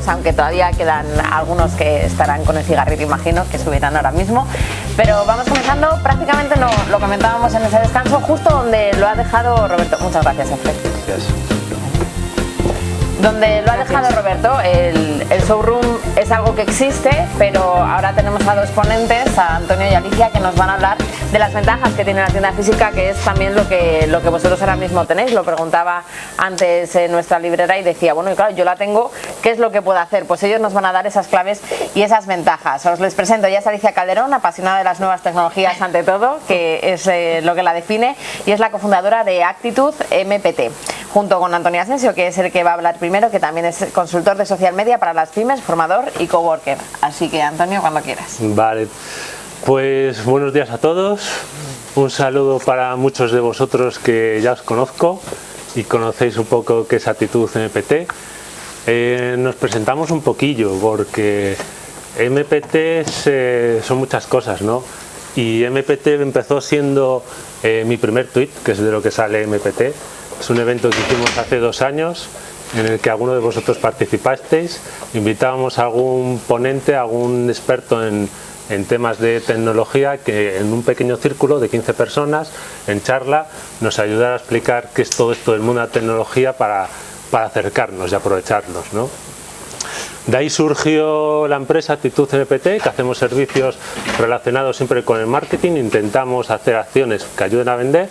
cigarrillos, aunque todavía quedan algunos que estarán con el cigarrillo, imagino, que subirán ahora mismo. Pero vamos comenzando, prácticamente no, lo comentábamos en ese descanso, justo donde lo ha dejado Roberto. Muchas gracias, Alfred. Gracias. Donde lo ha dejado Roberto, el, showroom es algo que existe, pero ahora tenemos a dos ponentes, a Antonio y Alicia, que nos van a hablar de las ventajas que tiene la tienda física, que es también lo que, lo que vosotros ahora mismo tenéis. Lo preguntaba antes en nuestra librera y decía, bueno, y claro, yo la tengo, ¿qué es lo que puedo hacer? Pues ellos nos van a dar esas claves y esas ventajas. Os les presento, ya es Alicia Calderón, apasionada de las nuevas tecnologías ante todo, que es eh, lo que la define, y es la cofundadora de Actitud MPT, junto con Antonio Asensio, que es el que va a hablar primero que también es consultor de social media para las pymes, formador y coworker. Así que Antonio, cuando quieras. Vale, pues buenos días a todos. Un saludo para muchos de vosotros que ya os conozco y conocéis un poco qué es Actitud MPT. Eh, nos presentamos un poquillo porque MPT son muchas cosas, ¿no? Y MPT empezó siendo eh, mi primer tweet, que es de lo que sale MPT. Es un evento que hicimos hace dos años en el que alguno de vosotros participasteis, invitábamos a algún ponente, a algún experto en, temas de tecnología que en un pequeño círculo de 15 personas, en charla, nos ayudara a explicar qué es todo esto del mundo de la tecnología para, acercarnos y aprovecharnos. De ahí surgió la empresa Actitud NPT, que hacemos servicios relacionados siempre con el marketing, intentamos hacer acciones que ayuden a vender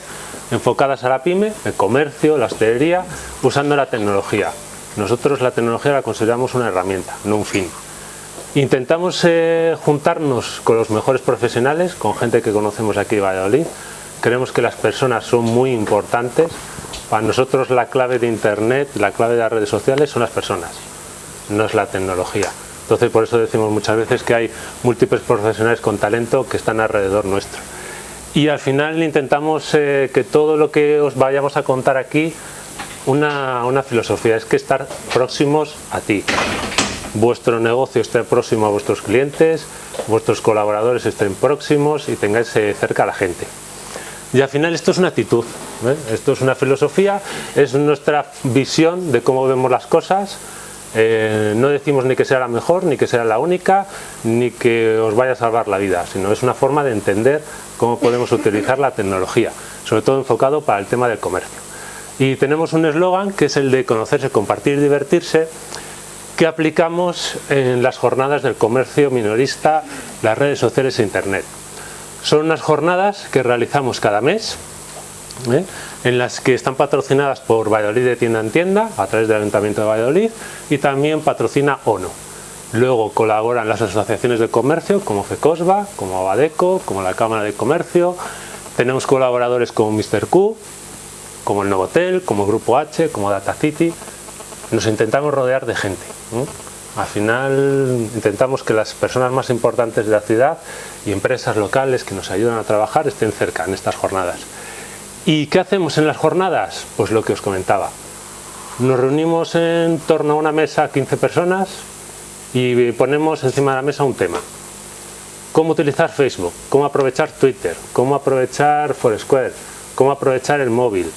enfocadas a la pyme, el comercio, la hostelería, usando la tecnología. Nosotros la tecnología la consideramos una herramienta, no un fin. Intentamos eh, juntarnos con los mejores profesionales, con gente que conocemos aquí en Valladolid. Creemos que las personas son muy importantes. Para nosotros la clave de Internet, la clave de las redes sociales son las personas, no es la tecnología. Entonces por eso decimos muchas veces que hay múltiples profesionales con talento que están alrededor nuestro y al final intentamos eh, que todo lo que os vayamos a contar aquí una, una, filosofía, es que estar próximos a ti vuestro negocio esté próximo a vuestros clientes vuestros colaboradores estén próximos y tengáis eh, cerca a la gente y al final esto es una actitud ¿eh? esto es una filosofía es nuestra visión de cómo vemos las cosas no decimos ni que sea la mejor, ni que sea la única, ni que os vaya a salvar la vida, sino es una forma de entender cómo podemos utilizar la tecnología, sobre todo enfocado para el tema del comercio. Y tenemos un eslogan que es el de conocerse, compartir y divertirse, que aplicamos en las jornadas del comercio minorista, las redes sociales e internet. Son unas jornadas que realizamos cada mes, ¿eh? En las que están patrocinadas por Valladolid de tienda en tienda, a través del Ayuntamiento de Valladolid, y también patrocina ONO. Luego colaboran las asociaciones de comercio como FECOSBA, como Abadeco, como la Cámara de Comercio. Tenemos colaboradores como Mr. Q, como el Novotel, como Grupo H, como Data City. Nos intentamos rodear de gente. Al final intentamos que las personas más importantes de la ciudad y empresas locales que nos ayudan a trabajar estén cerca en estas jornadas. ¿Y qué hacemos en las jornadas? Pues lo que os comentaba. Nos reunimos en torno a una mesa 15 personas, y ponemos encima de la mesa un tema. Cómo utilizar Facebook, cómo aprovechar Twitter, cómo aprovechar Foursquare, cómo aprovechar el móvil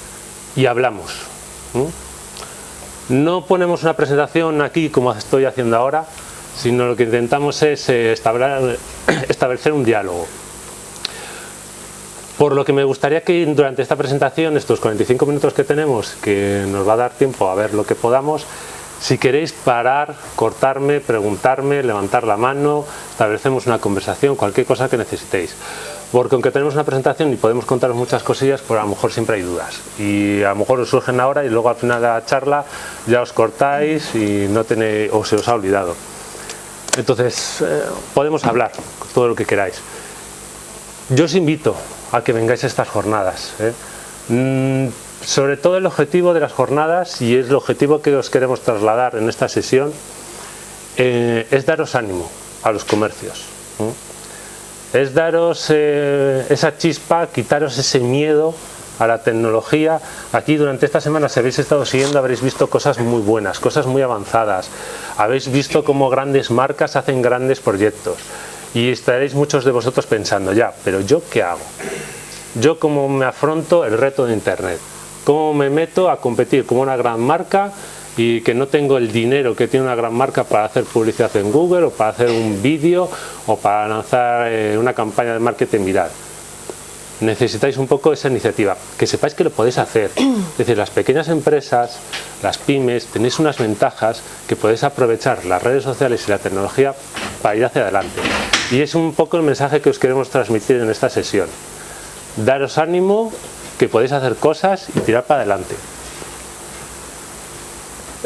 y hablamos. No ponemos una presentación aquí como estoy haciendo ahora, sino lo que intentamos es eh, establecer un diálogo. Por lo que me gustaría que durante esta presentación, estos 45 minutos que tenemos, que nos va a dar tiempo a ver lo que podamos, si queréis parar, cortarme, preguntarme, levantar la mano, establecemos una conversación, cualquier cosa que necesitéis. Porque aunque tenemos una presentación y podemos contaros muchas cosillas, pues a lo mejor siempre hay dudas. Y a lo mejor os surgen ahora y luego al final de la charla ya os cortáis y no tenéis, o se os ha olvidado. Entonces, eh, podemos hablar todo lo que queráis. Yo os invito a que vengáis a estas jornadas. ¿eh? Mm, sobre todo el objetivo de las jornadas, y es el objetivo que os queremos trasladar en esta sesión, eh, es daros ánimo a los comercios. Es daros eh, esa chispa, quitaros ese miedo a la tecnología. Aquí durante esta semana, si habéis estado siguiendo, habréis visto cosas muy buenas, cosas muy avanzadas. Habéis visto cómo grandes marcas hacen grandes proyectos. Y estaréis muchos de vosotros pensando, ya, pero ¿yo qué hago? ¿Yo cómo me afronto el reto de Internet? cómo me meto a competir como una gran marca y que no tengo el dinero que tiene una gran marca para hacer publicidad en Google o para hacer un vídeo o para lanzar eh, una campaña de marketing viral. Necesitáis un poco esa iniciativa, que sepáis que lo podéis hacer. Es decir, las pequeñas empresas, las pymes, tenéis unas ventajas que podéis aprovechar las redes sociales y la tecnología para ir hacia adelante. Y es un poco el mensaje que os queremos transmitir en esta sesión. Daros ánimo, que podéis hacer cosas y tirar para adelante.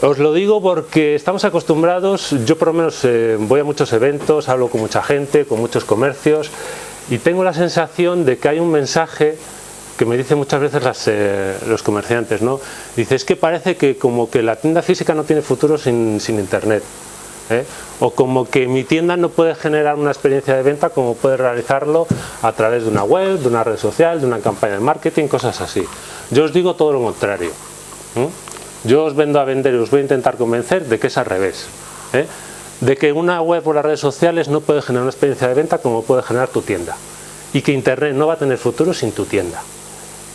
Os lo digo porque estamos acostumbrados, yo por lo menos eh, voy a muchos eventos, hablo con mucha gente, con muchos comercios y tengo la sensación de que hay un mensaje que me dicen muchas veces eh, los comerciantes, ¿no? Dice, es que parece que como que la tienda física no tiene futuro sin, internet. ¿eh? O como que mi tienda no puede generar una experiencia de venta como puede realizarlo a través de una web, de una red social, de una campaña de marketing, cosas así. Yo os digo todo lo contrario. Yo os vendo a vender y os voy a intentar convencer de que es al revés. De que una web o las redes sociales no puede generar una experiencia de venta como puede generar tu tienda. Y que Internet no va a tener futuro sin tu tienda.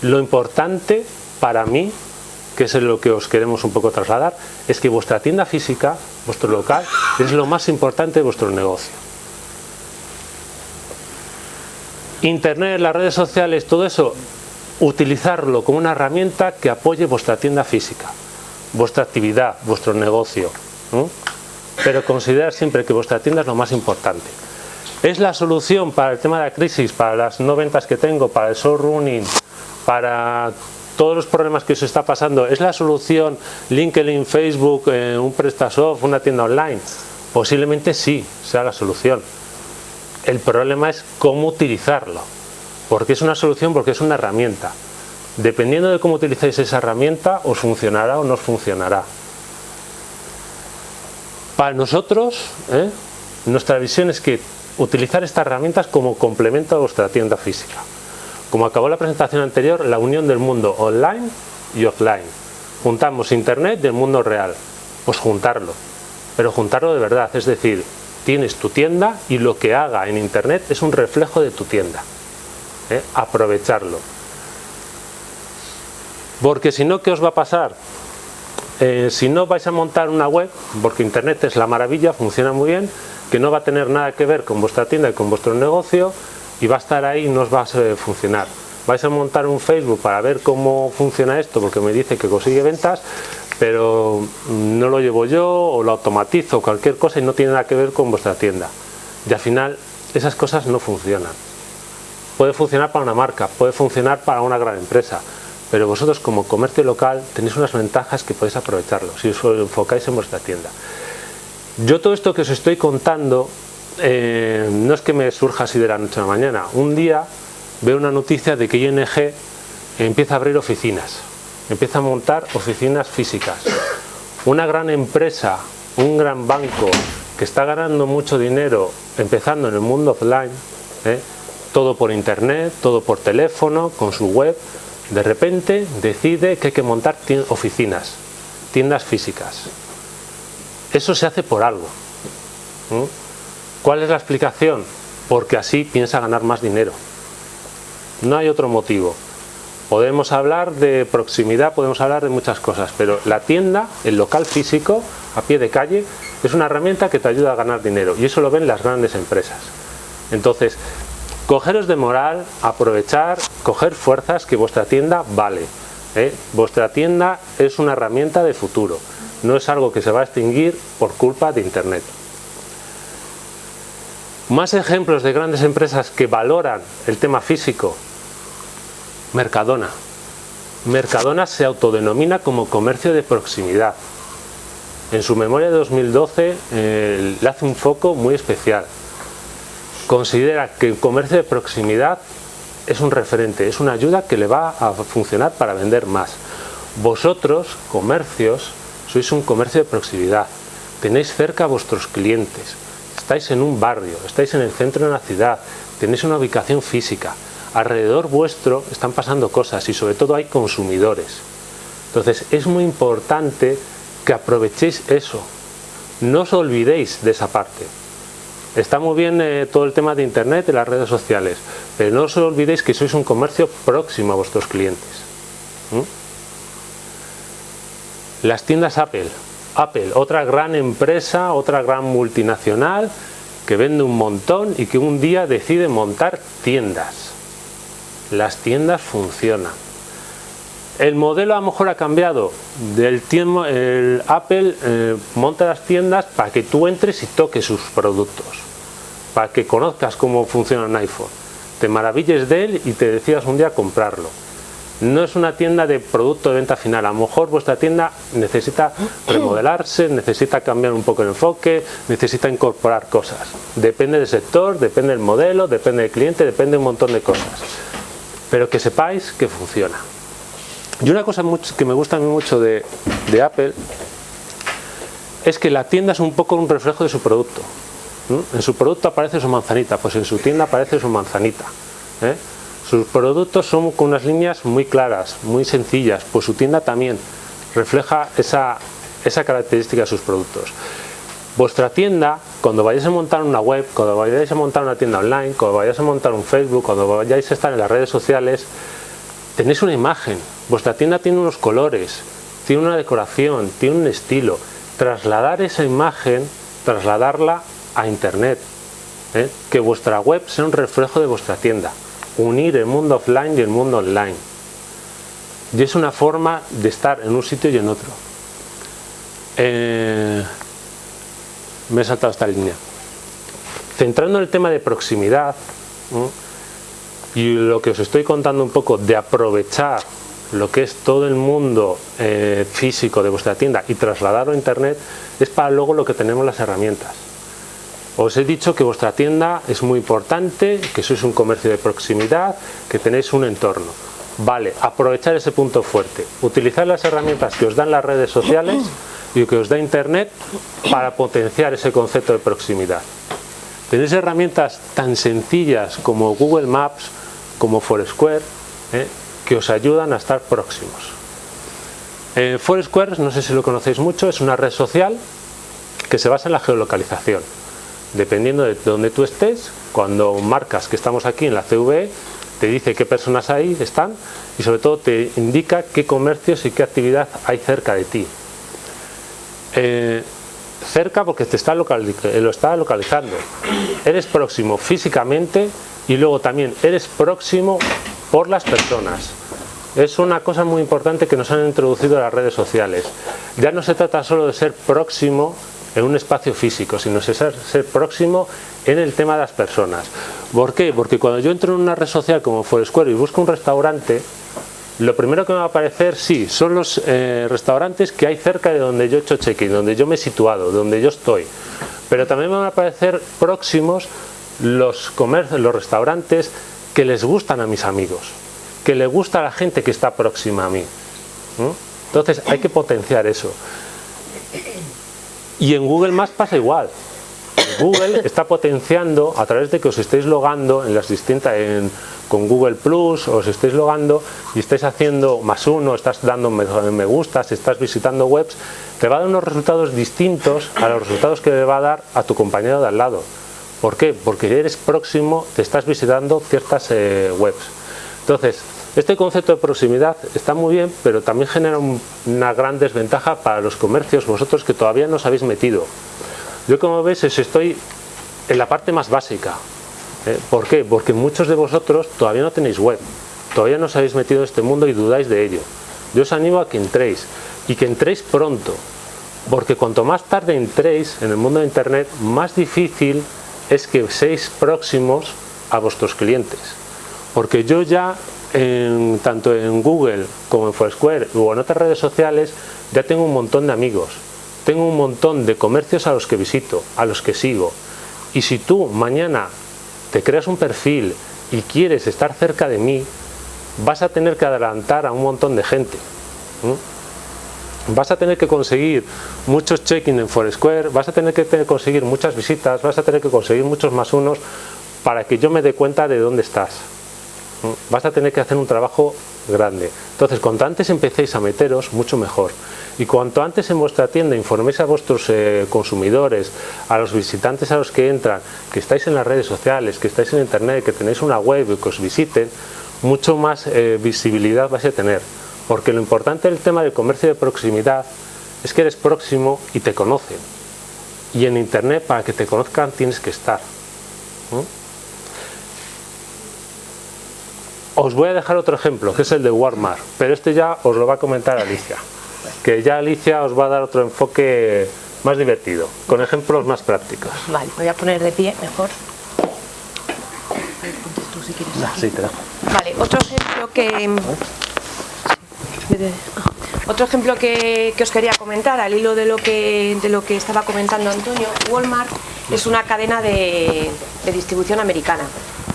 Lo importante para mí, que es lo que os queremos un poco trasladar, es que vuestra tienda física, vuestro local, es lo más importante de vuestro negocio. Internet, las redes sociales, todo eso, utilizarlo como una herramienta que apoye vuestra tienda física vuestra actividad, vuestro negocio. Pero considerar siempre que vuestra tienda es lo más importante. ¿Es la solución para el tema de la crisis, para las no ventas que tengo, para el showrunning, para todos los problemas que os está pasando? ¿Es la solución LinkedIn, Facebook, eh, un PrestaSoft, una tienda online? Posiblemente sí, sea la solución. El problema es cómo utilizarlo. Porque es una solución, porque es una herramienta. Dependiendo de cómo utilicéis esa herramienta, os funcionará o no os funcionará. Para nosotros, ¿eh? nuestra visión es que utilizar estas herramientas como complemento a vuestra tienda física. Como acabó la presentación anterior, la unión del mundo online y offline. Juntamos internet del mundo real. Pues juntarlo, pero juntarlo de verdad, es decir, tienes tu tienda y lo que haga en internet es un reflejo de tu tienda. ¿eh? Aprovecharlo. Porque si no, ¿qué os va a pasar? Eh, si no vais a montar una web, porque internet es la maravilla, funciona muy bien, que no va a tener nada que ver con vuestra tienda y con vuestro negocio y va a estar ahí y no os va a funcionar. Vais a montar un Facebook para ver cómo funciona esto, porque me dice que consigue ventas, pero no lo llevo yo o lo automatizo o cualquier cosa y no tiene nada que ver con vuestra tienda. Y al final esas cosas no funcionan. Puede funcionar para una marca, puede funcionar para una gran empresa, pero vosotros como comercio local tenéis unas ventajas que podéis aprovecharlo si os enfocáis en vuestra tienda. Yo todo esto que os estoy contando eh, no es que me surja así de la noche a la mañana. Un día veo una noticia de que ING empieza a abrir oficinas, empieza a montar oficinas físicas. Una gran empresa, un gran banco que está ganando mucho dinero empezando en el mundo offline, ¿eh? todo por internet, todo por teléfono, con su web, de repente decide que hay que montar oficinas, tiendas físicas. Eso se hace por algo. ¿Cuál es la explicación? Porque así piensa ganar más dinero. No hay otro motivo. Podemos hablar de proximidad, podemos hablar de muchas cosas, pero la tienda, el local físico, a pie de calle, es una herramienta que te ayuda a ganar dinero y eso lo ven las grandes empresas. Entonces, Cogeros de moral, aprovechar, coger fuerzas que vuestra tienda vale. ¿eh? Vuestra tienda es una herramienta de futuro, no es algo que se va a extinguir por culpa de Internet. Más ejemplos de grandes empresas que valoran el tema físico. Mercadona. Mercadona se autodenomina como comercio de proximidad. En su memoria de 2012 eh, le hace un foco muy especial considera que el comercio de proximidad es un referente, es una ayuda que le va a funcionar para vender más. Vosotros, comercios, sois un comercio de proximidad, tenéis cerca a vuestros clientes, estáis en un barrio, estáis en el centro de una ciudad, tenéis una ubicación física, alrededor vuestro están pasando cosas y sobre todo hay consumidores. Entonces es muy importante que aprovechéis eso, no os olvidéis de esa parte. Está muy bien eh, todo el tema de internet y las redes sociales, pero no os olvidéis que sois un comercio próximo a vuestros clientes. Las tiendas Apple. Apple, otra gran empresa, otra gran multinacional que vende un montón y que un día decide montar tiendas. Las tiendas funcionan. El modelo a lo mejor ha cambiado. El Apple eh, monta las tiendas para que tú entres y toques sus productos. Para que conozcas cómo funciona un iPhone. Te maravilles de él y te decidas un día comprarlo no es una tienda de producto de venta final. A lo mejor vuestra tienda necesita remodelarse, necesita cambiar un poco el enfoque, necesita incorporar cosas. Depende del sector, depende del modelo, depende del cliente, depende de un montón de cosas. Pero que sepáis que funciona. Y una cosa que me gusta mucho de, Apple es que la tienda es un poco un reflejo de su producto. En su producto aparece su manzanita, pues en su tienda aparece su manzanita. ¿eh? Sus productos son con unas líneas muy claras, muy sencillas, pues su tienda también refleja esa, esa característica de sus productos. Vuestra tienda, cuando vayáis a montar una web, cuando vayáis a montar una tienda online, cuando vayáis a montar un Facebook, cuando vayáis a estar en las redes sociales, tenéis una imagen. Vuestra tienda tiene unos colores, tiene una decoración, tiene un estilo. Trasladar esa imagen, trasladarla a internet. ¿eh? Que vuestra web sea un reflejo de vuestra tienda unir el mundo offline y el mundo online. Y es una forma de estar en un sitio y en otro. Eh, me he saltado esta línea. Centrando en el tema de proximidad y lo que os estoy contando un poco de aprovechar lo que es todo el mundo eh, físico de vuestra tienda y trasladarlo a internet es para luego lo que tenemos las herramientas. Os he dicho que vuestra tienda es muy importante, que sois un comercio de proximidad, que tenéis un entorno. Vale, aprovechar ese punto fuerte, utilizar las herramientas que os dan las redes sociales y que os da internet para potenciar ese concepto de proximidad. Tenéis herramientas tan sencillas como Google Maps, como Foursquare, ¿eh? que os ayudan a estar próximos. Eh, Foursquare, no sé si lo conocéis mucho, es una red social que se basa en la geolocalización dependiendo de donde tú estés, cuando marcas que estamos aquí en la CV, te dice qué personas ahí están y sobre todo te indica qué comercios y qué actividad hay cerca de ti. Eh, cerca porque te está lo está localizando. Eres próximo físicamente y luego también eres próximo por las personas. Es una cosa muy importante que nos han introducido las redes sociales. Ya no se trata solo de ser próximo en un espacio físico, sino ser, ser próximo en el tema de las personas. ¿Por qué? Porque cuando yo entro en una red social como Foursquare y busco un restaurante, lo primero que me va a aparecer, sí, son los eh, restaurantes que hay cerca de donde yo he hecho check-in, donde yo me he situado, donde yo estoy. Pero también me van a aparecer próximos los, comercios, los restaurantes que les gustan a mis amigos, que le gusta a la gente que está próxima a mí. Entonces hay que potenciar eso. Y en Google Maps pasa igual. Google está potenciando a través de que os estéis logando en las distintas con Google Plus, os estéis logando y estáis haciendo más uno, estás dando me, me gustas, estás visitando webs, te va a dar unos resultados distintos a los resultados que le va a dar a tu compañero de al lado. ¿Por qué? Porque eres próximo, te estás visitando ciertas eh, webs. Entonces, este concepto de proximidad está muy bien, pero también genera una gran desventaja para los comercios, vosotros que todavía no os habéis metido. Yo como veis estoy en la parte más básica. ¿eh? ¿Por qué? Porque muchos de vosotros todavía no tenéis web, todavía no os habéis metido en este mundo y dudáis de ello. Yo os animo a que entréis y que entréis pronto, porque cuanto más tarde entréis en el mundo de internet, más difícil es que seáis próximos a vuestros clientes. Porque yo ya tanto en Google como en Foursquare o en otras redes sociales ya tengo un montón de amigos, tengo un montón de comercios a los que visito, a los que sigo. Y si tú mañana te creas un perfil y quieres estar cerca de mí, vas a tener que adelantar a un montón de gente. Vas a tener que conseguir muchos check-in en Foursquare, vas a tener que conseguir muchas visitas, vas a tener que conseguir muchos más unos para que yo me dé cuenta de dónde estás vas a tener que hacer un trabajo grande. Entonces, cuanto antes empecéis a meteros, mucho mejor. Y cuanto antes en vuestra tienda informéis a vuestros eh, consumidores, a los visitantes a los que entran, que estáis en las redes sociales, que estáis en internet, que tenéis una web que os visiten, mucho más eh, visibilidad vais a tener. Porque lo importante del tema del comercio de proximidad es que eres próximo y te conocen. Y en Internet, para que te conozcan, tienes que estar. Os voy a dejar otro ejemplo, que es el de Walmart, pero este ya os lo va a comentar Alicia. Que ya Alicia os va a dar otro enfoque más divertido, con ejemplos más prácticos. Vale, voy a poner de pie mejor. Vale, otro ejemplo que... Otro ejemplo que, os quería comentar, al hilo de lo, que, de lo que estaba comentando Antonio, Walmart es una cadena de, de distribución americana.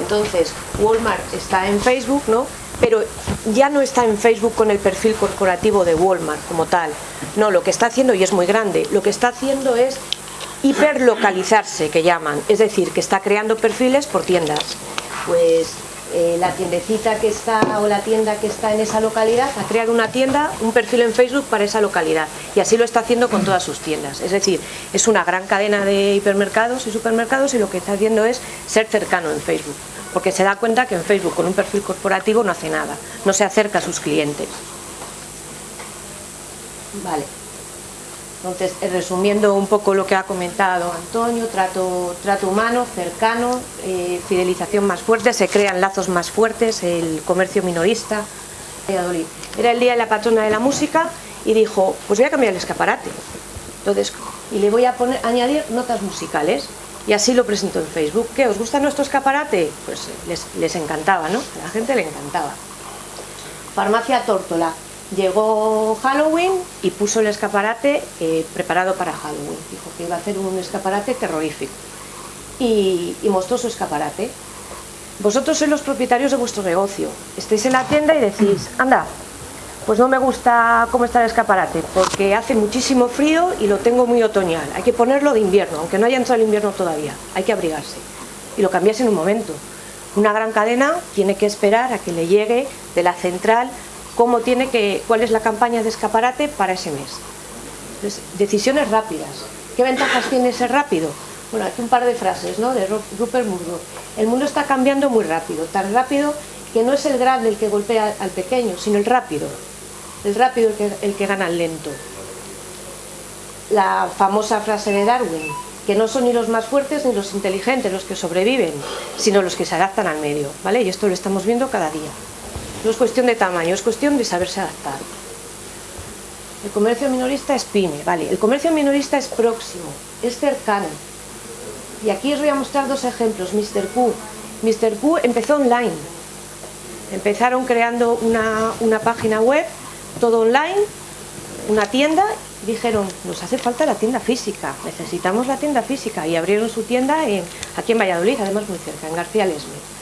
Entonces, Walmart está en Facebook, ¿no? pero ya no está en Facebook con el perfil corporativo de Walmart como tal. No, lo que está haciendo, y es muy grande, lo que está haciendo es hiperlocalizarse, que llaman, es decir, que está creando perfiles por tiendas. Pues eh, la tiendecita que está o la tienda que está en esa localidad ha creado una tienda, un perfil en Facebook para esa localidad y así lo está haciendo con todas sus tiendas. Es decir, es una gran cadena de hipermercados y supermercados y lo que está haciendo es ser cercano en Facebook porque se da cuenta que en Facebook con un perfil corporativo no hace nada, no se acerca a sus clientes. Vale. Entonces, eh, resumiendo un poco lo que ha comentado Antonio, trato, trato humano, cercano, eh, fidelización más fuerte, se crean lazos más fuertes, el comercio minorista. Era el día de la patrona de la música y dijo, pues voy a cambiar el escaparate. Entonces, y le voy a poner, añadir notas musicales y así lo presentó en Facebook. ¿Qué? ¿Os gusta nuestro escaparate? Pues les, encantaba, ¿no? A la gente le encantaba. Farmacia Tórtola. Llegó Halloween y puso el escaparate eh, preparado para Halloween. Dijo que iba a hacer un escaparate terrorífico. Y, y mostró su escaparate. Vosotros sois los propietarios de vuestro negocio. Estáis en la tienda y decís, anda, pues no me gusta cómo está el escaparate, porque hace muchísimo frío y lo tengo muy otoñal. Hay que ponerlo de invierno, aunque no haya entrado el invierno todavía. Hay que abrigarse. Y lo cambias en un momento. Una gran cadena tiene que esperar a que le llegue de la central cómo tiene que, cuál es la campaña de escaparate para ese mes. decisiones rápidas. ¿Qué ventajas tiene ser rápido? Bueno, aquí un par de frases ¿no? de Rupert Murdoch. El mundo está cambiando muy rápido, tan rápido que no es el grande el que golpea al pequeño, sino el rápido el rápido el que, el que gana el lento. La famosa frase de Darwin, que no son ni los más fuertes ni los inteligentes los que sobreviven, sino los que se adaptan al medio, ¿vale? Y esto lo estamos viendo cada día. No es cuestión de tamaño, es cuestión de saberse adaptar. El comercio minorista es pyme, ¿vale? El comercio minorista es próximo, es cercano. Y aquí os voy a mostrar dos ejemplos. Mr. Q. Mr. Q empezó online. Empezaron creando una, una página web todo online, una tienda, dijeron, nos hace falta la tienda física, necesitamos la tienda física y abrieron su tienda en, aquí en Valladolid, además muy cerca, en García Lesme.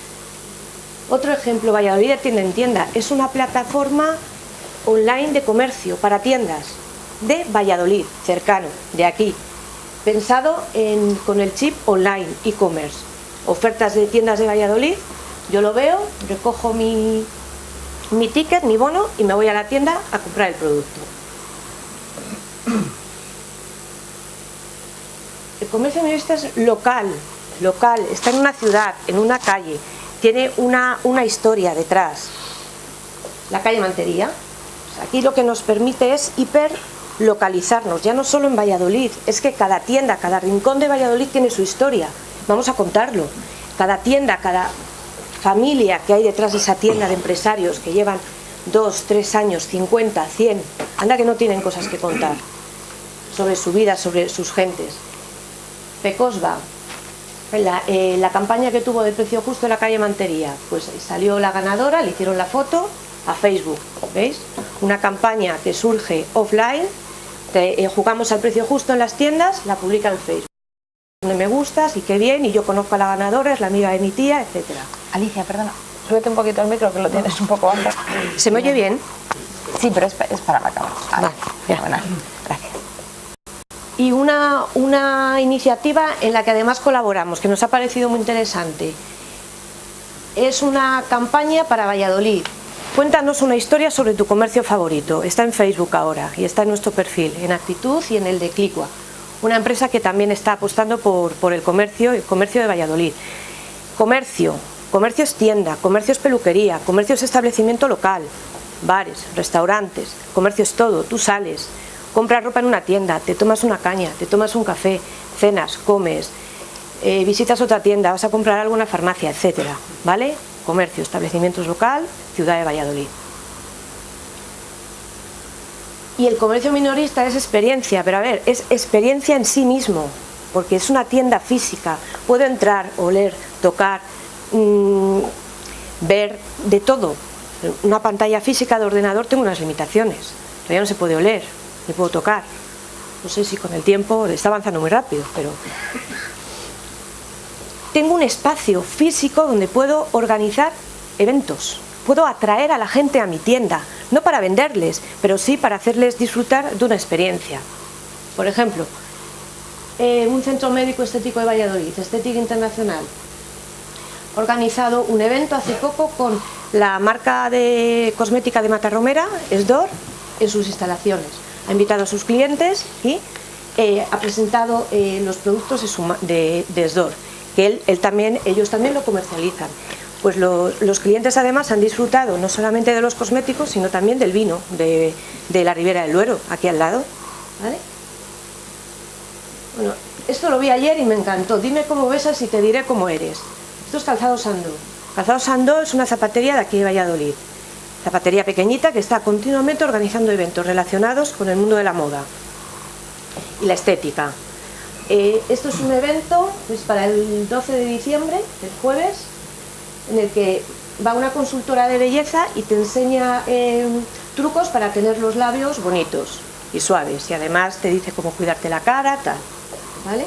Otro ejemplo, Valladolid tienda en tienda, es una plataforma online de comercio para tiendas de Valladolid, cercano, de aquí, pensado en, con el chip online, e-commerce, ofertas de tiendas de Valladolid, yo lo veo, recojo mi, mi ticket, mi bono y me voy a la tienda a comprar el producto. El comercio minorista es local, local, está en una ciudad, en una calle, tiene una, una historia detrás. La calle Mantería, aquí lo que nos permite es hiperlocalizarnos, ya no solo en Valladolid, es que cada tienda, cada rincón de Valladolid tiene su historia, vamos a contarlo. Cada tienda, cada familia que hay detrás de esa tienda de empresarios que llevan dos, tres años, 50, 100, anda que no tienen cosas que contar sobre su vida, sobre sus gentes. Pecosba, la, eh, la campaña que tuvo de precio justo en la calle Mantería, pues salió la ganadora, le hicieron la foto a Facebook, ¿veis? Una campaña que surge offline, eh, jugamos al precio justo en las tiendas, la publica en Facebook me gustas y qué bien, y yo conozco a la ganadora, es la amiga de mi tía, etcétera. Alicia, perdona, súbete un poquito el micro que lo tienes un poco bajo. ¿Se me oye bien? Sí, pero es, para la cámara. Vale, gracias. Y una, una iniciativa en la que además colaboramos, que nos ha parecido muy interesante. Es una campaña para Valladolid. Cuéntanos una historia sobre tu comercio favorito. Está en Facebook ahora y está en nuestro perfil, en Actitud y en el de Clicua una empresa que también está apostando por, el comercio, el comercio de Valladolid. Comercio, comercio es tienda, comercio es peluquería, comercio es establecimiento local, bares, restaurantes, comercio es todo, tú sales, compras ropa en una tienda, te tomas una caña, te tomas un café, cenas, comes, eh, visitas otra tienda, vas a comprar algo en una farmacia, etcétera, ¿vale? Comercio, establecimientos local, ciudad de Valladolid. Y el comercio minorista es experiencia, pero a ver, es experiencia en sí mismo, porque es una tienda física, puedo entrar, oler, tocar, mmm, ver de todo. Una pantalla física de ordenador tengo unas limitaciones, todavía no se puede oler, ni puedo tocar. No sé si con el tiempo está avanzando muy rápido, pero... Tengo un espacio físico donde puedo organizar eventos, puedo atraer a la gente a mi tienda, no para venderles, pero sí para hacerles disfrutar de una experiencia. Por ejemplo, eh, un centro médico estético de Valladolid, Estética Internacional, organizado un evento hace poco con la marca de cosmética de Matarromera, Esdor, en sus instalaciones. Ha invitado a sus clientes y eh, ha presentado eh, los productos de, su, de, de Esdor, que él, él, también, ellos también lo comercializan. Pues lo, los clientes además han disfrutado no solamente de los cosméticos, sino también del vino de, la Ribera del Duero, aquí al lado. ¿Vale? Bueno, esto lo vi ayer y me encantó. Dime cómo besas y te diré cómo eres. Esto es Calzado Sando. Calzado Sando es una zapatería de aquí de Valladolid. Zapatería pequeñita que está continuamente organizando eventos relacionados con el mundo de la moda y la estética. Eh, esto es un evento pues, para el 12 de diciembre, el jueves, en el que va una consultora de belleza y te enseña eh, trucos para tener los labios bonitos y suaves. Y además te dice cómo cuidarte la cara, tal. ¿Vale?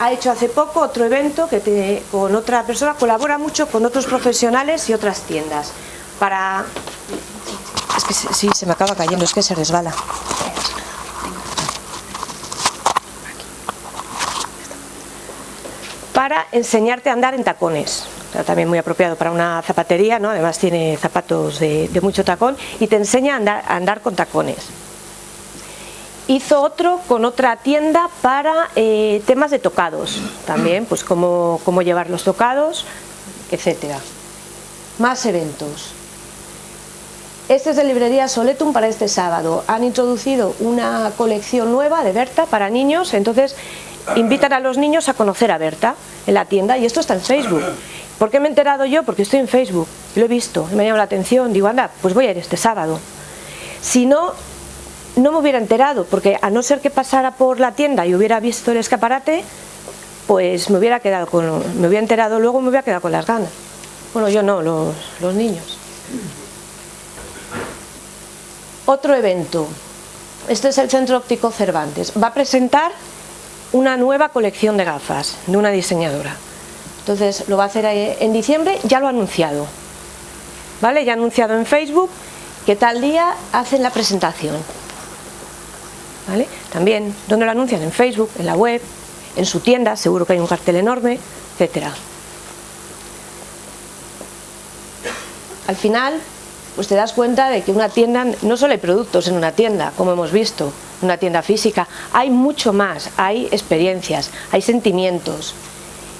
Ha hecho hace poco otro evento que te, con otra persona, colabora mucho con otros profesionales y otras tiendas. Para... Es que sí, se me acaba cayendo, es que se resbala. Para enseñarte a andar en tacones. También muy apropiado para una zapatería, ¿no? además tiene zapatos de, mucho tacón y te enseña a andar, a andar con tacones hizo otro con otra tienda para eh, temas de tocados, también, pues cómo, cómo llevar los tocados, etcétera. Más eventos. Este es de librería Soletum para este sábado. Han introducido una colección nueva de Berta para niños, entonces invitan a los niños a conocer a Berta en la tienda y esto está en Facebook. ¿Por qué me he enterado yo? Porque estoy en Facebook, lo he visto, me ha llamado la atención, digo, anda, pues voy a ir este sábado. Si no, no me hubiera enterado, porque a no ser que pasara por la tienda y hubiera visto el escaparate, pues me hubiera quedado con, me hubiera enterado luego me hubiera quedado con las ganas. Bueno, yo no, los, los niños. Otro evento. Este es el Centro Óptico Cervantes. Va a presentar una nueva colección de gafas de una diseñadora. Entonces lo va a hacer en diciembre, ya lo ha anunciado. ¿Vale? Ya ha anunciado en Facebook que tal día hacen la presentación. ¿Vale? También, ¿dónde lo anuncian? En Facebook, en la web, en su tienda, seguro que hay un cartel enorme, etcétera. Al final, pues te das cuenta de que una tienda, no solo hay productos en una tienda, como hemos visto, una tienda física, hay mucho más, hay experiencias, hay sentimientos.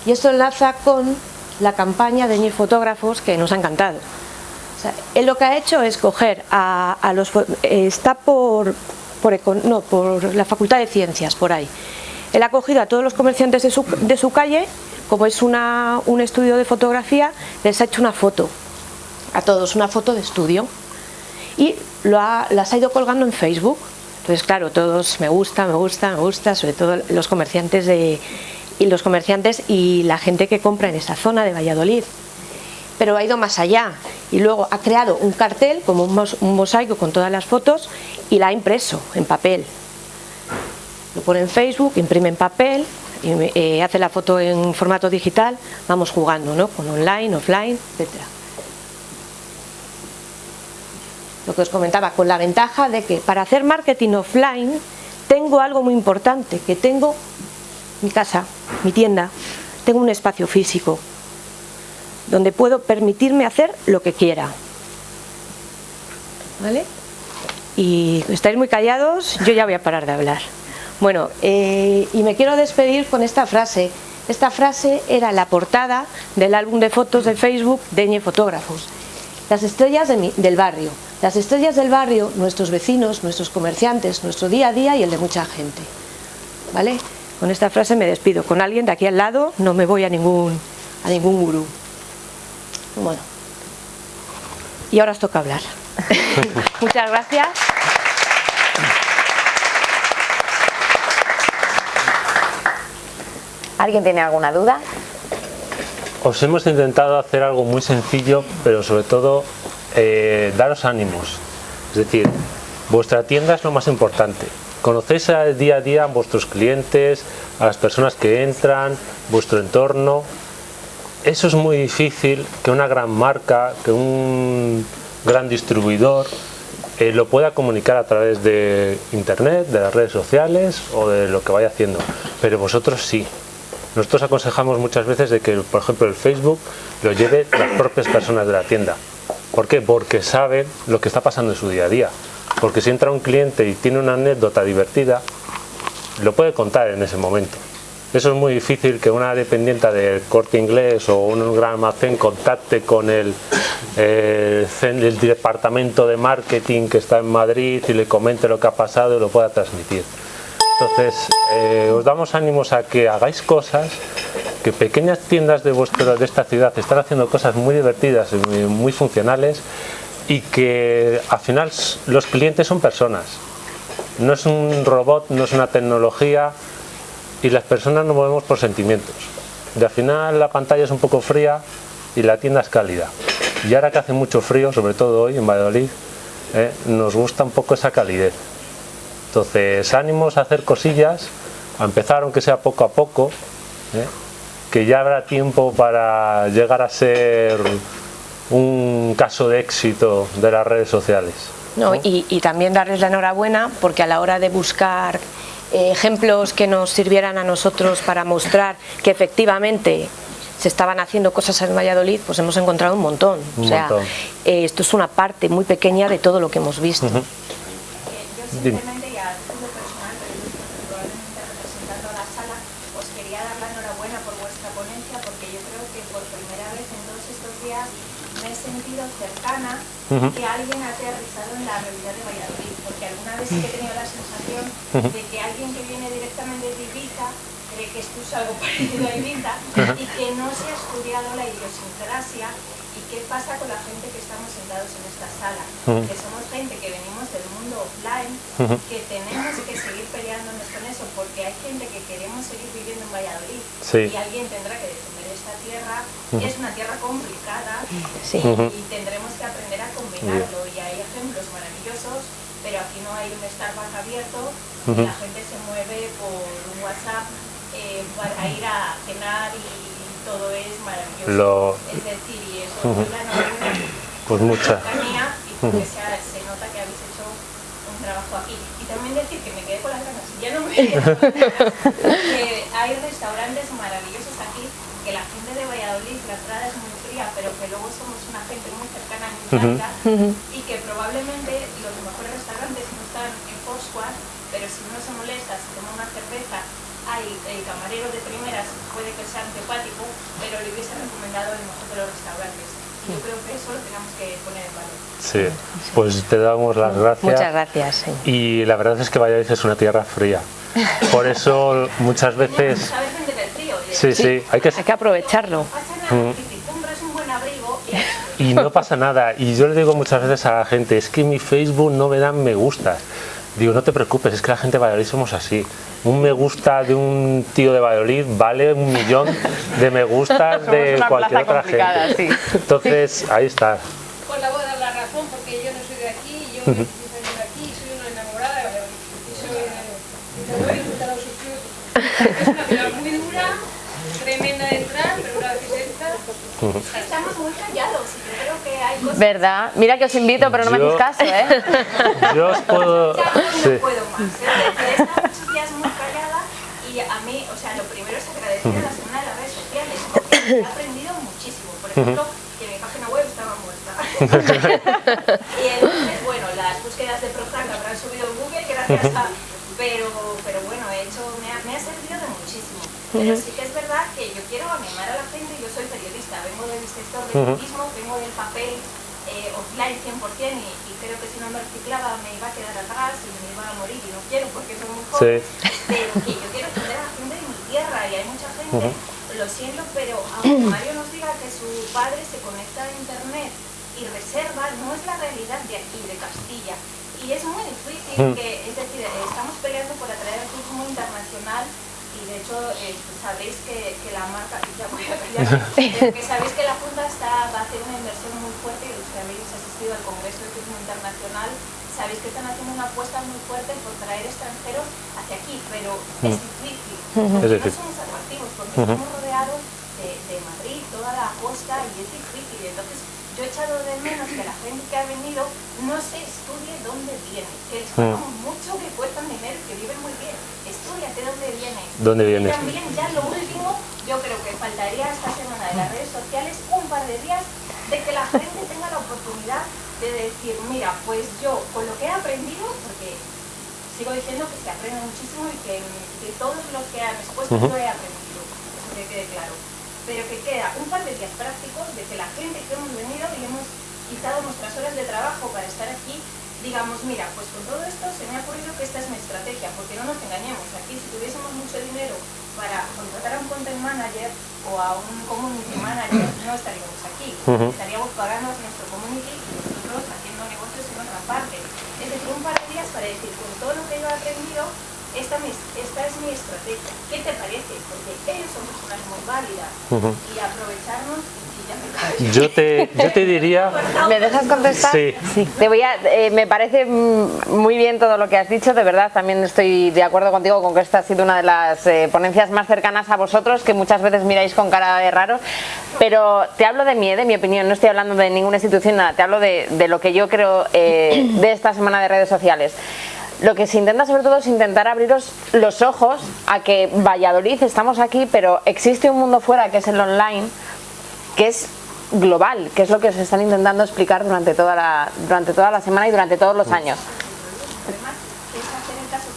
Y esto enlaza con la campaña de Ñe Fotógrafos que nos ha encantado. O él lo que ha hecho es coger a, los... está por, por, no, por la Facultad de Ciencias, por ahí. Él ha cogido a todos los comerciantes de su, de su calle, como es una, un estudio de fotografía, les ha hecho una foto, a todos, una foto de estudio, y lo ha, las ha ido colgando en Facebook. Entonces, claro, todos me gusta, me gusta, me gusta, sobre todo los comerciantes de, y los comerciantes y la gente que compra en esa zona de Valladolid pero ha ido más allá y luego ha creado un cartel como un mosaico con todas las fotos y la ha impreso en papel lo pone en Facebook, imprime en papel eh, hace la foto en formato digital vamos jugando ¿no? con online, offline, etcétera lo que os comentaba, con la ventaja de que para hacer marketing offline tengo algo muy importante, que tengo mi casa, mi tienda, tengo un espacio físico donde puedo permitirme hacer lo que quiera. ¿Vale? Y estáis muy callados, yo ya voy a parar de hablar. Bueno, eh, y me quiero despedir con esta frase. Esta frase era la portada del álbum de fotos de Facebook de Ñe Fotógrafos. Las estrellas del barrio. Las estrellas del barrio, nuestros vecinos, nuestros comerciantes, nuestro día a día y el de mucha gente. ¿Vale? Con esta frase me despido. Con alguien de aquí al lado no me voy a ningún, a ningún gurú. Bueno. Y ahora os toca hablar. Muchas gracias. ¿Alguien tiene alguna duda? Os hemos intentado hacer algo muy sencillo, pero sobre todo eh, daros ánimos. Es decir, vuestra tienda es lo más importante. Conocéis día a día a vuestros clientes, a las personas que entran, vuestro entorno. Eso es muy difícil que una gran marca, que un gran distribuidor eh, lo pueda comunicar a través de internet, de las redes sociales o de lo que vaya haciendo. Pero vosotros sí. Nosotros aconsejamos muchas veces de que, por ejemplo, el Facebook lo lleve las propias personas de la tienda. ¿Por qué? Porque saben lo que está pasando en su día a día. Porque si entra un cliente y tiene una anécdota divertida, lo puede contar en ese momento. Eso es muy difícil que una dependiente del corte inglés o un gran almacén contacte con el, eh, departamento de marketing que está en Madrid y le comente lo que ha pasado y lo pueda transmitir. Entonces, eh, os damos ánimos a que hagáis cosas, que pequeñas tiendas de, vuestro, de esta ciudad están haciendo cosas muy divertidas y muy, funcionales y que al final los clientes son personas. No es un robot, no es una tecnología y las personas nos movemos por sentimientos. Y al final la pantalla es un poco fría y la tienda es cálida. Y ahora que hace mucho frío, sobre todo hoy en Valladolid, eh, nos gusta un poco esa calidez. Entonces, ánimos a hacer cosillas, a empezar aunque sea poco a poco, ¿eh? Que ya habrá tiempo para llegar a ser un caso de éxito de las redes sociales. y, también darles la enhorabuena porque a la hora de buscar eh, ejemplos que nos sirvieran a nosotros para mostrar que efectivamente se estaban haciendo cosas en Valladolid, pues hemos encontrado un montón. o sea, eh, esto es una parte muy pequeña de todo lo que hemos visto. Que alguien ha aterrizado en la realidad de Valladolid, porque alguna vez he tenido la sensación de que alguien que viene directamente de Ibiza cree que esto es algo parecido a Ibiza y que no se ha estudiado la idiosincrasia y qué pasa con la gente que estamos sentados en esta sala, que somos gente que venimos del mundo offline, que tenemos que seguir peleándonos con eso, porque hay gente que queremos seguir viviendo en Valladolid y alguien tendrá que defender tierra, es una tierra complicada y tendremos que aprender a combinarlo y hay ejemplos maravillosos, pero aquí no hay un Starbucks abierto y la gente se mueve por un WhatsApp eh, para ir a cenar y todo es maravilloso. Es decir, y eso la pues mucha. y porque se, se, nota que habéis hecho un trabajo aquí. Y también decir que me quedé con las ganas, ya no me que hay restaurantes maravillosos aquí, que la gente de Valladolid, la entrada es muy fría, pero que luego somos una gente muy cercana y muy blanca, uh -huh. y que probablemente los mejores restaurantes no están en Foursquare, pero si uno se molesta, se toma una cerveza, hay el camarero de primeras, puede que sea antipático, pero le hubiese recomendado el mejor de los restaurantes. Yo creo que eso lo tenemos que poner en valor. Sí, pues te damos las gracias. Muchas gracias. Sí. Y la verdad es que Valladolid es una tierra fría. Por eso muchas veces... ¿Sabes vender el frío? Sí, sí, hay que, hay que aprovecharlo. No pasa nada, si te compras un buen abrigo y... no pasa nada. Y yo le digo muchas veces a la gente, es que mi Facebook no me dan me gustas. Digo, no te preocupes, es que la gente de Valladolid somos así. Un me gusta de un tío de Valladolid vale un millón de me gustas de cualquier otra gente. Sí. Entonces, ahí está. Pues la voy a dar la razón porque yo no soy de aquí, yo -huh. de aquí, soy una enamorada de Valladolid. Y soy de Valladolid, de sus frutos. Es una ciudad muy dura, tremenda de entrar, pero una vez que entra... Uh -huh. Estamos muy callados y yo creo que hay cosas... ¿Verdad? Mira que os invito, pero no Yo- me hacéis caso, ¿eh? Yo os puedo... Ya sí. no puedo más. ¿eh? He estado muchos días muy callada y a mí, o sea, lo primero es agradecer a la semana de las redes sociales porque he aprendido muchísimo. Por ejemplo, que mi página web estaba muerta. y entonces, bueno, las búsquedas de Prozac habrán subido en Google gracias a... Pero, pero bueno, he hecho, me ha, me ha servido de muchísimo. Pero sí que soy periodista, vengo del papel, eh, offline 100% y, y creo que si no me reciclaba me iba a quedar atrás y me iba a morir y no quiero porque soy muy joven, pero que yo quiero atender a la gente de mi tierra y hay mucha gente, lo siento, pero aunque Mario nos diga que su padre se conecta a internet y reserva, no es la realidad de aquí, de Castilla. Y es muy difícil que, es decir, estamos peleando por atraer el turismo internacional y de hecho eh, sabéis que, que la marca, ya voy a callar, pero que sabéis que la Junta está, va a hacer una inversión muy fuerte y los que habéis asistido al Congreso de Turismo Internacional sabéis que están haciendo una apuesta muy fuerte por traer extranjeros hacia aquí, pero es difícil, porque Es no somos atractivos, porque estamos rodeados de, de Madrid, toda la costa y es difícil, entonces yo he echado de menos que la gente que ha venido no se estudie dónde viene, que les pagamos mucho, que cuestan dinero, que viven muy bien. Dónde vienes. ¿Dónde vienes? Y también ya lo último, yo creo que faltaría esta semana de las redes sociales un par de días de que la gente tenga la oportunidad de decir, mira, pues yo con lo que he aprendido, porque sigo diciendo que se aprende muchísimo y que, que todos los que han expuesto yo he aprendido, eso que quede claro pero que queda un par de días prácticos de que la gente que hemos venido y hemos quitado nuestras horas de trabajo para estar aquí, digamos, mira, pues con todo esto se me ha ocurrido que esta es mi estrategia, porque no nos engañemos, aquí si tuviésemos mucho dinero para contratar a un content manager o a un community manager, no estaríamos aquí, estaríamos pagando a nuestro community y nosotros haciendo negocios en otra parte. Es decir, un par de días para decir, con todo lo que yo he aprendido, esta, es mi estrategia. ¿Qué te parece? Porque ellos son personas muy válidas y aprovecharnos y. Yo te, yo te diría... ¿Me dejas contestar? Sí. Te voy a, eh, me parece muy bien todo lo que has dicho, de verdad. También estoy de acuerdo contigo con que esta ha sido una de las eh, ponencias más cercanas a vosotros, que muchas veces miráis con cara de raro. Pero te hablo de mí, eh, de mi opinión, no estoy hablando de ninguna institución, nada. Te hablo de, de lo que yo creo eh, de esta semana de redes sociales. Lo que se intenta sobre todo es intentar abriros los ojos a que Valladolid estamos aquí, pero existe un mundo fuera que es el online, que es global, que es lo que se están intentando explicar durante toda la, durante toda la semana y durante todos los años.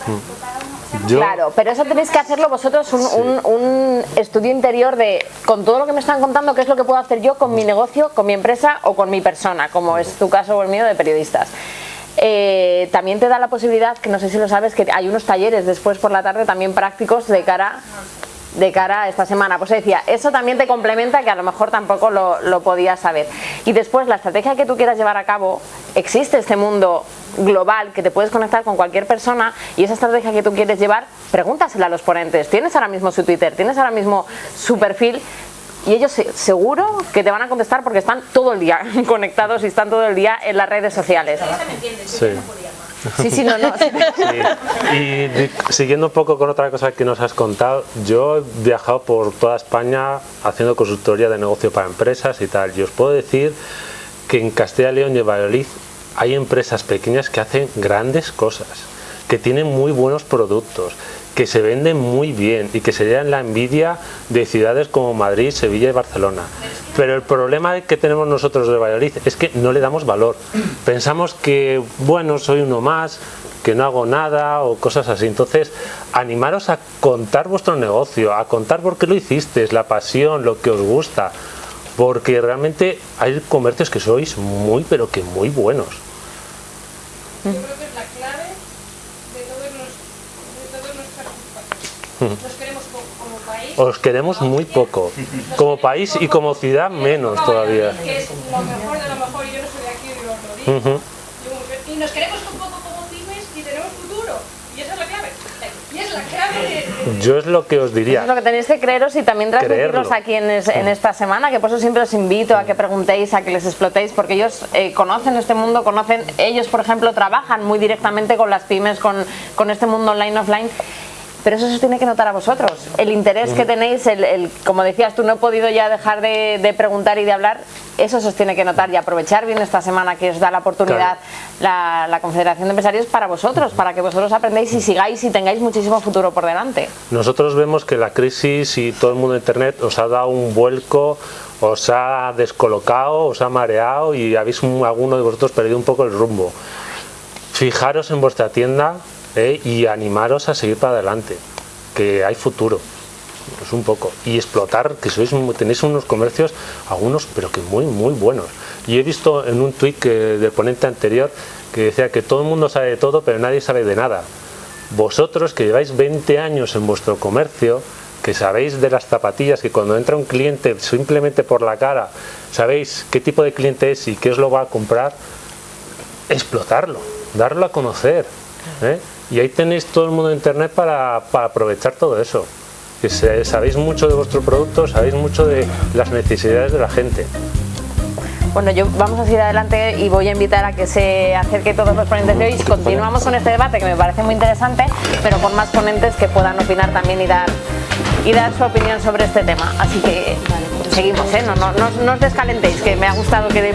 O sea, Yo- Claro, pero eso tenéis que hacerlo vosotros un, un- un estudio interior de, con todo lo que me están contando, qué es lo que puedo hacer yo con mi negocio, con mi empresa o con mi persona, como es tu caso o el mío de periodistas. Eh, también te da la posibilidad, que no sé si lo sabes, que hay unos talleres después por la tarde también prácticos de cara de cara a esta semana. Pues decía, eso también te complementa que a lo mejor tampoco lo, lo podías saber. Y después, la estrategia que tú quieras llevar a cabo, existe este mundo global que te puedes conectar con cualquier persona y esa estrategia que tú quieres llevar, pregúntasela a los ponentes. Tienes ahora mismo su Twitter, tienes ahora mismo su perfil y ellos se- seguro que te van a contestar porque están todo el día conectados y están todo el día en las redes sociales. Sí. Sí, sí, no, no. Sí. Y siguiendo un poco con otra cosa que nos has contado, yo he viajado por toda España haciendo consultoría de negocio para empresas y tal. Y os puedo decir que en Castilla y León y Valladolid hay empresas pequeñas que hacen grandes cosas, que tienen muy buenos productos, que se venden muy bien y que se llevan la envidia de ciudades como Madrid, Sevilla y Barcelona. Pero el problema que tenemos nosotros de Valladolid es que no le damos valor. Pensamos que, bueno, soy uno más, que no hago nada o cosas así. Entonces, animaros a contar vuestro negocio, a contar por qué lo hicisteis, la pasión, lo que os gusta. Porque realmente hay comercios que sois muy, pero que muy buenos. Yo creo que es la clave de todos los, de todos los participantes. Nos queremos poco como país. Os queremos muy poco. Como país y como ciudad menos todavía. Que es lo mejor de lo mejor. Yo no soy de aquí y os lo digo. Y nos queremos un poco como pymes y tenemos futuro. Y esa es la clave. Y es la clave de... Yo es lo que os Eso diría. es lo que tenéis que creeros y también transmitirlos Creerlo. aquí en, es- en esta semana, que por eso siempre os invito a que preguntéis, a que les explotéis, porque ellos eh, conocen este mundo, conocen, ellos por ejemplo trabajan muy directamente con las pymes, con, con este mundo online, offline. Pero eso se os tiene que notar a vosotros. El interés que tenéis, el, el- como decías tú, no he podido ya dejar de, de preguntar y de hablar, eso se os tiene que notar y aprovechar bien esta semana que os da la oportunidad la, la Confederación de Empresarios para vosotros, para que vosotros aprendáis y sigáis y tengáis muchísimo futuro por delante. Nosotros vemos que la crisis y todo el mundo de Internet os ha dado un vuelco, os ha descolocado, os ha mareado y habéis un- alguno de vosotros perdido un poco el rumbo. Fijaros en vuestra tienda eh, y animaros a seguir para adelante, que hay futuro. Es un poco. Y explotar, que sois, tenéis unos comercios, algunos, pero que muy, muy buenos. Y he visto en un tuit del ponente anterior que decía que todo el mundo sabe de todo, pero nadie sabe de nada. Vosotros que lleváis 20 años en vuestro comercio, que sabéis de las zapatillas, que cuando entra un cliente simplemente por la cara, sabéis qué tipo de cliente es y qué os lo va a comprar, explotarlo, darlo a conocer. ¿eh? Y ahí tenéis todo el mundo de internet para, para aprovechar todo eso. Que sabéis mucho de vuestro producto, sabéis mucho de las necesidades de la gente. Bueno, yo vamos a seguir adelante y voy a invitar a que se acerque todos los ponentes de hoy. Continuamos con este debate que me parece muy interesante, pero con más ponentes que puedan opinar también y dar y dar su opinión sobre este tema. Así que seguimos, ¿eh? no, no, no os descalentéis, que me ha gustado que...